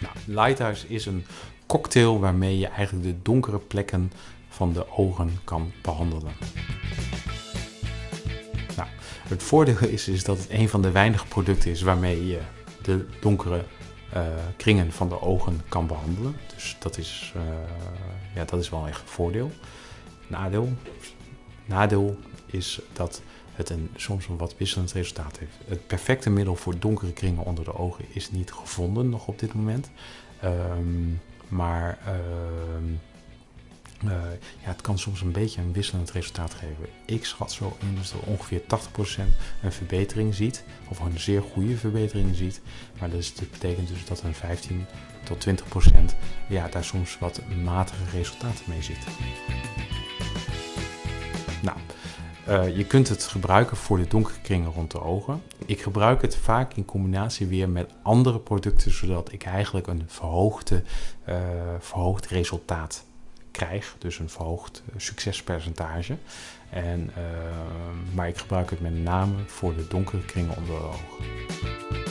Nou, Lighthouse is een cocktail waarmee je eigenlijk de donkere plekken van de ogen kan behandelen. Nou, het voordeel is, dat het een van de weinige producten is waarmee je de donkere uh, kringen van de ogen kan behandelen. Dus dat is, uh, ja, dat is wel echt een voordeel. Nadeel, nadeel is dat het een, soms een wat wisselend resultaat heeft. Het perfecte middel voor donkere kringen onder de ogen is niet gevonden nog op dit moment. Um, maar uh, uh, ja, het kan soms een beetje een wisselend resultaat geven. Ik schat zo in dat er ongeveer 80% een verbetering ziet, of een zeer goede verbetering ziet. Maar dus, dat betekent dus dat een 15 tot 20% ja, daar soms wat matige resultaten mee zit. Nou, uh, je kunt het gebruiken voor de donkere kringen rond de ogen. Ik gebruik het vaak in combinatie weer met andere producten, zodat ik eigenlijk een verhoogde, uh, verhoogd resultaat krijg. Dus een verhoogd succespercentage. En, maar ik gebruik het met name voor de donkere kringen onder de ogen.